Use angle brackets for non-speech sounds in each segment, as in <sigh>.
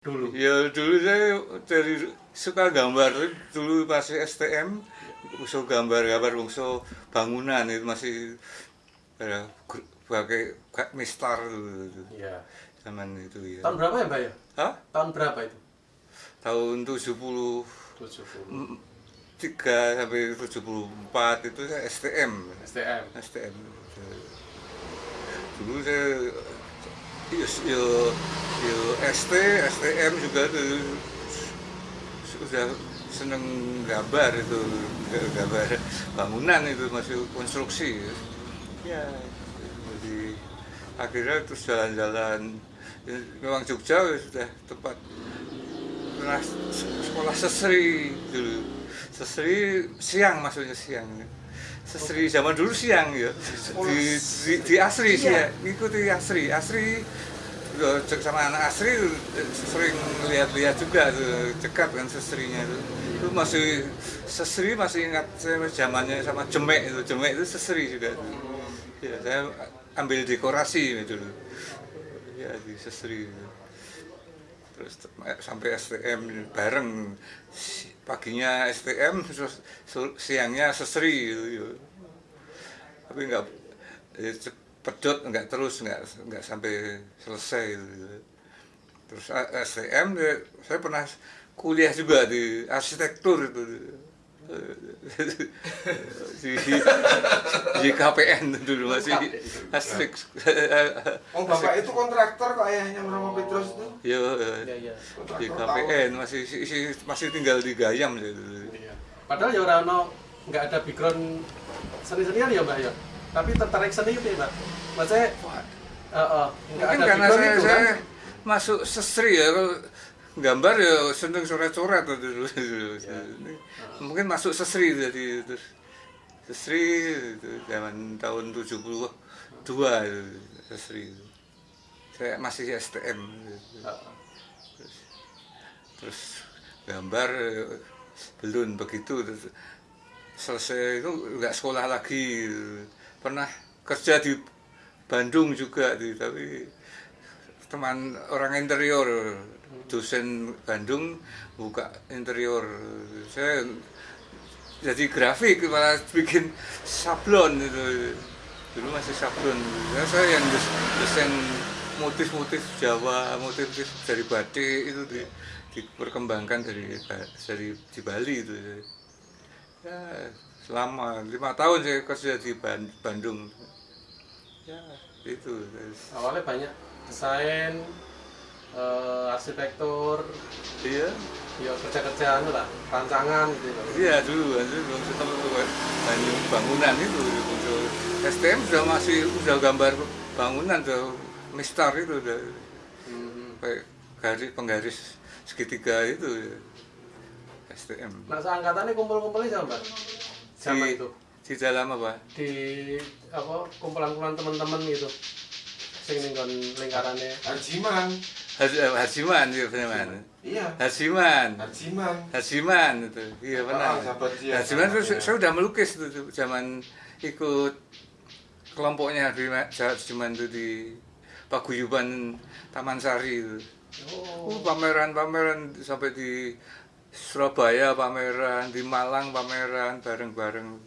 dulu Ya dulu saya dari suka gambar dulu masih STM usul gambar-gambar usul bangunan itu masih ya, pakai kayak mistar dulu, iya zaman itu ya. tahun berapa ya mbak ya Hah? tahun berapa itu Tahun 70 tujuh Mm. 3 sampai 74 itu saya STM. STM STM. Dulu saya yo, yo, yo ST, STM juga tuh sudah seneng gambar itu gambar bangunan itu masih konstruksi. Ya jadi akhirnya terus jalan-jalan. Ya, memang Jogja sudah tempat pernah sekolah sesri dulu. Sesri siang maksudnya siang. Sesri zaman dulu siang ya. Di, di, di asri sih ya ngikuti asri. Asri cek sama anak asri sering lihat-lihat juga tuh dekat kan sesrinya itu. Itu masih sesri masih ingat saya zamannya sama jemek itu. Jemek itu sesri juga tuh. ya saya ambil dekorasi dulu. Ya di sesri itu. Terus te- sampai STM bareng. Paginya STM siangnya sesri gitu ya. tapi nggak ya, pedot nggak terus nggak nggak sampai selesai gitu. terus STM ya, saya pernah kuliah juga di arsitektur itu <laughs> di, di KPN dulu masih asik <laughs> Oh bapak itu kontraktor kok ayahnya Romo Petrus itu? ya iya iya di KPN masih si- si- masih tinggal di Gayam gitu. Iya. padahal ya orang nggak ada background seni-senian ya mbak ya tapi tertarik seni itu ya mbak maksudnya eh, eh, nggak Mungkin karena saya, itu saya kan masuk sestri ya kalau gambar ya seneng coret-coret dulu. <laughs> Mungkin masuk sestri jadi terus sestri itu zaman tahun 72 itu sestri itu. Saya masih STM gitu. Eh, terus gambar belum begitu. Terus selesai itu nggak sekolah lagi pernah kerja di Bandung juga tapi teman orang interior dosen Bandung buka interior. Saya jadi grafik malah bikin sablon itu. Dulu masih sablon. Ya, saya yang des- desain motif-motif Jawa motif-motif dari batik itu di, diperkembangkan dari dari di Bali itu. Ya selama lima tahun saya kerja di Ban- Bandung ya itu awalnya banyak desain eh, arsitektur iya ya kerja-kerjaan lah rancangan gitu loh. Iya dulu, dulu belum ketemu Bandung bangunan itu muncul. STM sudah masih sudah gambar bangunan tuh mistar itu udah Hmm. kayak garis penggaris segitiga itu ya. STM. nah seangkatannya kumpul-kumpulnya sama mbak sama Di- itu Di dalam apa? di apa kumpulan-kumpulan teman-teman gitu sing ning lingkarannya Harjiman. Haji- Hajiman ya benar. Iya. Hajiman. Harjiman. Hajiman itu. Iya benar. Ah, Hajiman itu saya udah melukis itu zaman ikut kelompoknya di Hajiman itu di Paguyuban Taman Sari itu. oh Uh, pameran-pameran sampai di Surabaya pameran, di Malang pameran bareng-bareng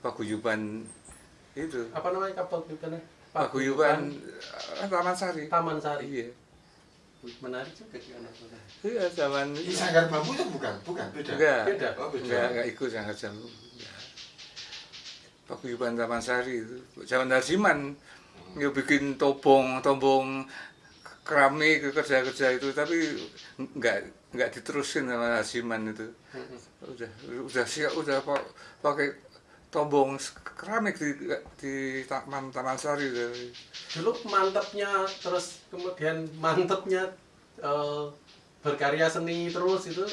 Paguyuban itu. apa namanya kapal bukannya Paguyuban eh, Taman Sari. Taman Sari Iya. menarik juga sih anak muda. Iya zaman Ini sanggar bambu itu bukan? Bukan, beda. enggak. Beda? Oh, beda. Enggak, enggak ikut sangat jam. Paguyuban Taman Sari itu. Zaman Darsiman ya bikin tobong, tobong keramik kerja-kerja itu tapi enggak enggak diterusin sama Darsiman itu. Udah udah siap udah pa- pakai tombong keramik di di Taman Taman Sari itu. dulu mantepnya terus kemudian mantepnya eh, berkarya seni terus itu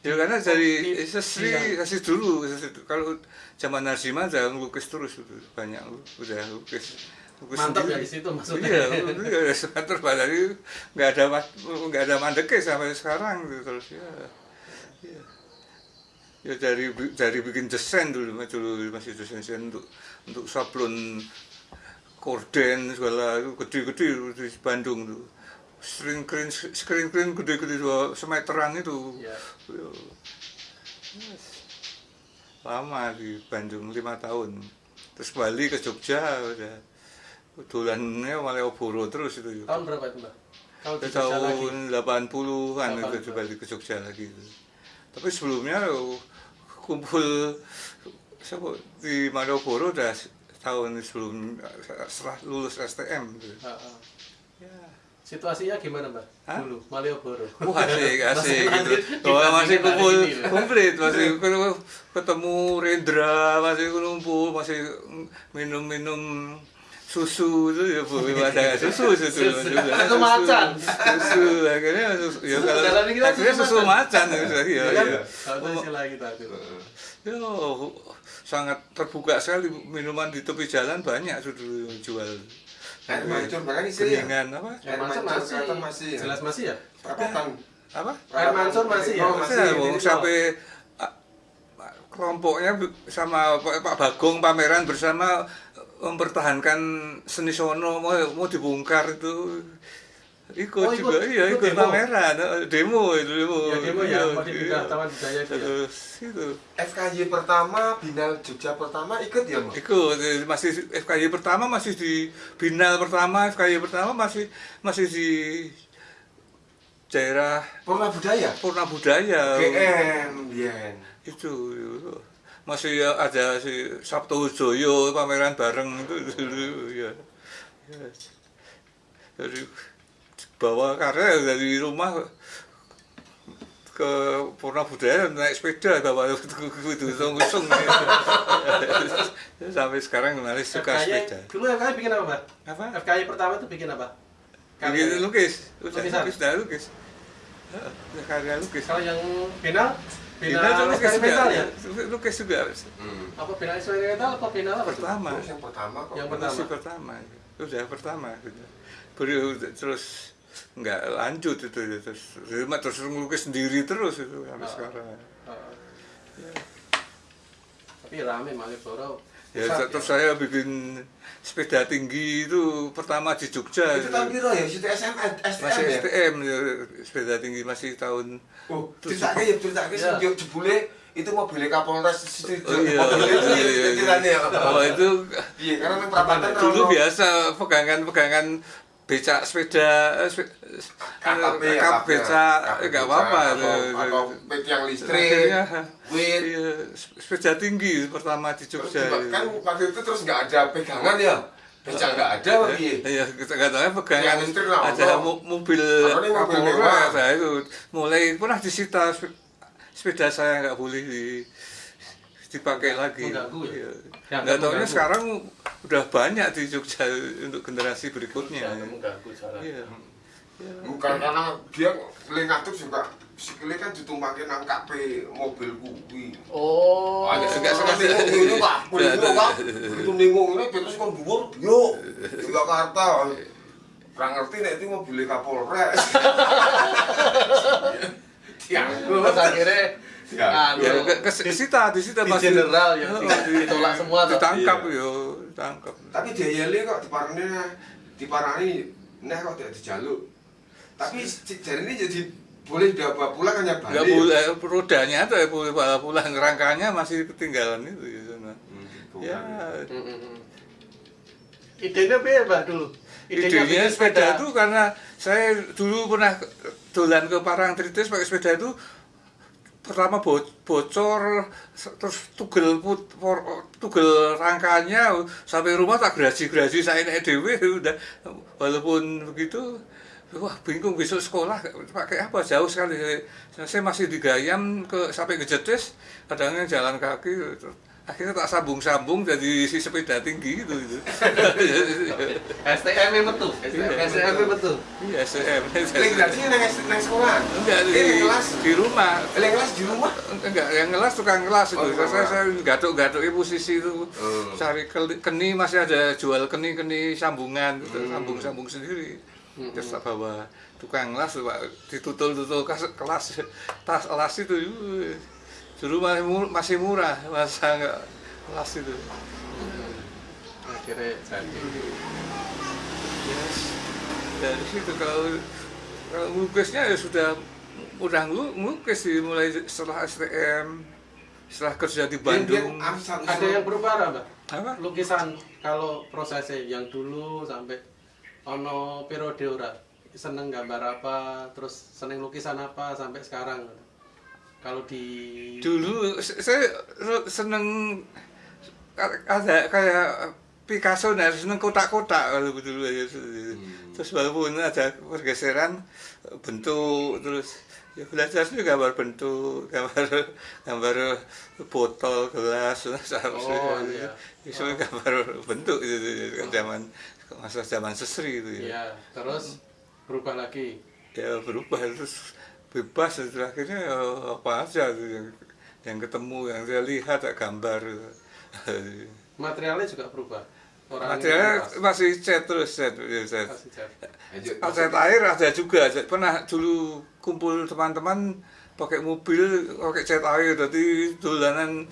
Ya karena dari Di- sesri, iya. dulu, kalau zaman Narsiman saya ngelukis terus itu banyak udah lukis. Lukis mantep ya sendiri. di situ maksudnya Iya, iya, <laughs> terus padahal nggak ada nggak ada mandeknya sampai sekarang gitu terus ya. Iya. Ya dari dari bikin desain dulu dulu masih desain desain untuk untuk sablon korden segala itu gede-gede di Bandung tuh screen screen screen screen gede-gede dua semeteran itu ya Yo. Yes. lama di Bandung lima tahun terus balik ke Jogja udah dolannya Malioboro terus itu tahun berapa itu mbak kalau di tahun 80-an itu 80. balik ke Jogja lagi itu. Tapi sebelumnya yo, kumpul siapa di Malioboro udah tahun sebelum setelah lulus STM gitu. Ah, ah. Ya. situasinya gimana mbak Hah? dulu Malioboro Wah asik, <laughs> asik Masih gitu. Oh, masih kumpul komplit, masih ketemu Rendra, masih kumpul, masih minum-minum susu itu ya bu <laughs> ada susu susu Susu. juga. Susu macan. susu akhirnya susu ya kalau Dalam pikiran akhirnya susu susu macan ya ya Ya kan? ya kalau sangat terbuka sekali minuman di tepi jalan banyak sudah jual Air mancur bahkan isi ya. apa Air mancur masih, masih ya. jelas masih ya Perapatan. apa Air mancur masih ya? Oh, Masih, sampai kelompoknya sama Pak Bagong pameran bersama mempertahankan seni sono mau mau dibongkar itu ikut Oh, ikut- juga iya ikut ikut demo? pameran eh, demo itu demo Ya, demo ya, Iya, mau dipindah iya. Taman Budaya itu ya? Terus itu FKY pertama, Binal Jogja pertama ikut ya, Mas? ikut eh, masih FKY pertama masih di Binal pertama FKY pertama masih masih di daerah Purna Budaya. Purna Budaya GM, Yen. itu masih ada si Sabtu Joyo pameran bareng itu dulu ya, ya. dari bawa karya dari rumah ke Purna Budaya naik sepeda bawa itu usung <laughs> sampai sekarang masih suka FKY sepeda. dulu FKY bikin apa mbak apa? FKY pertama itu bikin apa? Bikin lukis udah lukis lukis Heeh, karya lukis. Kalau yang final Final lukis juga eksperimental ya lukis juga Hmm. apa final eksperimental apa final apa pertama Terus yang pertama kok. Yang pertama. pertama udah pertama gitu. Terus nggak lanjut itu ya, terus terus, terus ngelukis sendiri terus itu sampai Oh. sekarang Oh. tapi rame Malioboro ya Pusat, terus saya bikin sepeda tinggi itu pertama di Jogja Itu tahun piro ya? Situ SM, STM masih ya? STM ya, sepeda tinggi masih tahun Oh, ceritanya ya, ceritanya Iya. sih jebule itu mobilnya Kapolres situ. Oh iya, mobilnya itu iya, ya, iya, ceritanya ya. oh itu Iya, karena yang perapatan dulu biasa pegangan-pegangan becak sepeda eh, KKP, eh, kap becak KKP eh, nggak apa-apa atau, pet yang listrik, Akhirnya, wit. iya, sepeda tinggi pertama di Jogja. juga kan waktu itu terus nggak ada pegangan ya, becak nggak ada piye? Iya, kita katanya pegangan. Yang listrik ada mobil mobil Kapolres saya itu mulai pernah disita sepeda saya nggak boleh di dipakai lagi. Mengganggu ya? Iya. Ya, Nggak mengganggu. sekarang udah banyak di Jogja untuk generasi berikutnya. mengganggu jalan Iya. Bukan karena dia lengatur juga sikile kan ditumpakin nang KP mobil kuwi. oh Ada enggak enggak sengaja. ini Pak. Begitu Pak. Begitu ningung ini terus kon dhuwur, yo. Di Jakarta. Kurang ngerti nek itu mobil Kapolres. <laughs> Diangkut. terus akhirnya Ya, anu, Ya, ke, ke, disita, disita di masih general ya, di- ditolak semua. Ditangkap Iya. yo, ditangkap. Tapi diayali kok diparani diparani neh kok tidak dijaluk. Tapi jari ini jadi boleh dibawa pulang hanya balik. Enggak boleh rodanya tuh ya boleh bawa pulang rangkanya masih ketinggalan itu di sana. Hmm, Ya, idenya apa dulu idenya bikin sepeda itu karena saya dulu pernah dolan ke Parangtritis pakai sepeda itu pertama bo- bocor terus tugel put, tugel rangkanya sampai rumah tak graji-graji saya naik dewe udah walaupun begitu wah bingung besok sekolah pakai apa? Jauh sekali. Saya, masih di Gayam ke sampai ke Jetis kadangnya jalan kaki akhirnya tak sambung-sambung jadi si sepeda tinggi gitu gitu STM metu STM metu iya SM Lek graji nang sekolah. enggak di, Eh, kelas. di rumah Lek kelas di rumah. enggak yang ngelas tukang kelas itu Oh, saya kelas. saya gatuk-gatuk posisi itu Hmm. cari keni masih ada jual keni keni sambungan gitu, Hmm. sambung sambung sendiri Hmm. terus tak bawa tukang kelas pak ditutul tutul kelas, kelas tas kelas itu. Dulu masih murah, masih murah masa enggak kelas itu. Akhirnya jadi. Yes. dari situ kalau kalau melukisnya ya sudah udah melukis sih mulai setelah STM setelah kerja di Bandung. ada yang berubah nggak, mbak? Apa? Lukisan kalau prosesnya yang dulu sampai ono periode ora seneng gambar apa terus seneng lukisan apa sampai sekarang kalau di dulu saya seneng ada kayak Picasso nah seneng kotak-kotak kalau dulu ya. Terus walaupun ada pergeseran bentuk terus ya belajar juga gambar bentuk gambar gambar botol gelas Oh, iya. itu gambar bentuk itu, itu, kan zaman masa zaman sesri itu ya. Ya terus berubah lagi. Ya berubah terus bebas itu akhirnya ya apa aja yang, yang ketemu yang saya lihat gambar <laughs> materialnya juga berubah materialnya berubah. masih cat terus cat, ya, cat. Masih cat. Cat air ada juga pernah dulu kumpul teman-teman pakai mobil pakai cat air jadi dolanan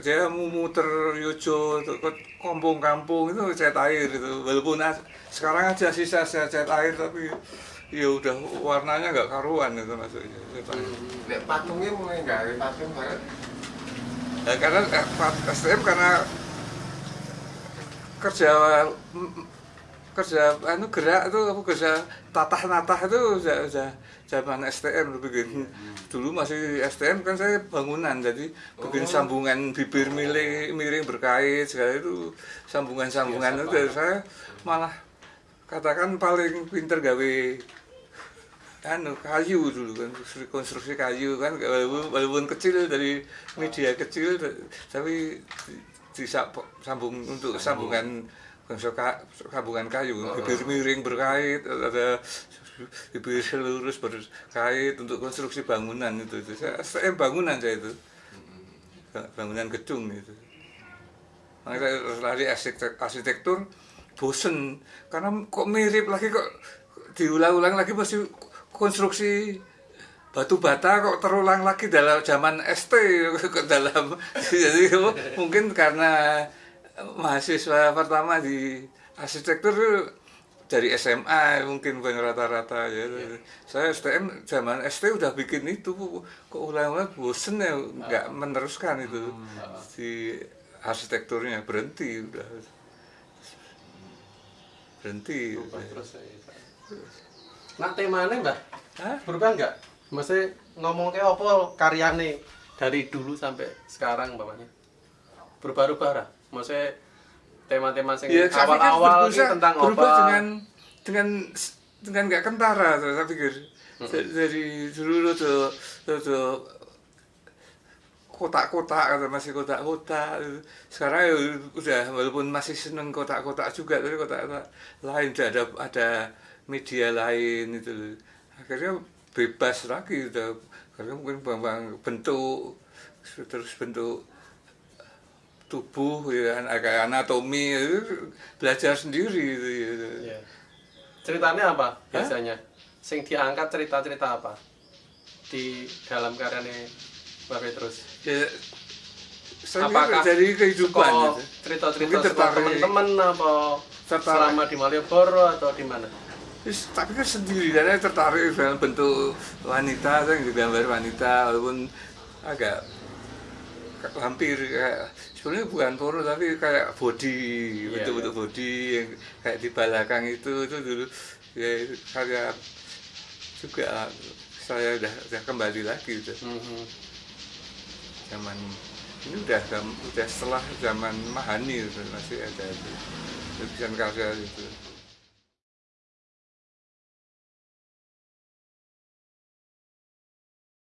saya mau muter yojo ke kampung-kampung itu cat air itu walaupun sekarang aja sisa sisa cat air tapi ya udah warnanya nggak karuan itu maksudnya cat air. Nek patungnya mulai gawe patung bareng. Ya, karena eh, STM karena kerja kerja anu gerak itu kerja tatah natah itu udah, udah zaman STM bikin dulu masih STM kan saya bangunan jadi bikin Oh. sambungan bibir miring miring berkait segala itu sambungan sambungan Biasa itu banget. saya malah katakan paling pinter gawe anu kayu dulu kan konstruksi- kayu kan. Walaupun, walaupun kecil dari media kecil tapi di- disambung untuk sambungan sambungan kayu bibir miring berkait ada bibir lurus berkait untuk konstruksi bangunan itu, itu. saya STM bangunan saya itu. Bangunan gedung itu. Makanya saya lari arsitek- arsitektur bosen. Karena kok mirip lagi kok diulang-ulang lagi masih konstruksi batu bata kok terulang lagi dalam zaman ST ke dalam <laughs> jadi mungkin karena mahasiswa pertama di arsitektur dari SMA mungkin bukan rata-rata ya. Saya STM zaman ST udah bikin itu kok ulang-ulang? Bosen ya nggak meneruskan itu. Di arsitekturnya berhenti udah. Berhenti. berubah terus ya. nah temanya mbak Hah? berubah nggak? Maksudnya ngomong kayak apa karyane dari dulu sampai sekarang bapaknya? Berubah-ubah lah maksudnya tema-tema yang Ya, awal-awal ini berubah- tentang berubah apa dengan dengan dengan nggak kentara tuh, saya pikir. Da- dari dulu tuh tuh, tuh kotak-kotak atau masih kotak-kotak. Sekarang ya udah walaupun masih seneng kotak-kotak juga tapi kotak-kotak lain udah ada ada media lain itu loh. akhirnya bebas lagi udah. Karena mungkin bang bentuk terus bentuk tubuh ya agak anatomi itu belajar sendiri itu ya. Iya. ceritanya apa biasanya sing diangkat cerita-cerita apa di dalam karyanya Mbak Petrus ya apakah dari kehidupan gitu. cerita-cerita teman-teman apa Tertarik. selama di Malioboro atau di mana tapi kan sendiri karena tertarik dengan bentuk wanita saya gambar wanita walaupun agak hampir kayak sebenarnya bukan poro tapi kayak body Iya, bentuk-bentuk body yang kayak di belakang itu itu dulu. Ya karya juga saya udah udah kembali lagi udah. Mhm. zaman ini udah udah setelah zaman Mahani itu masih ada itu. Lukisan karya itu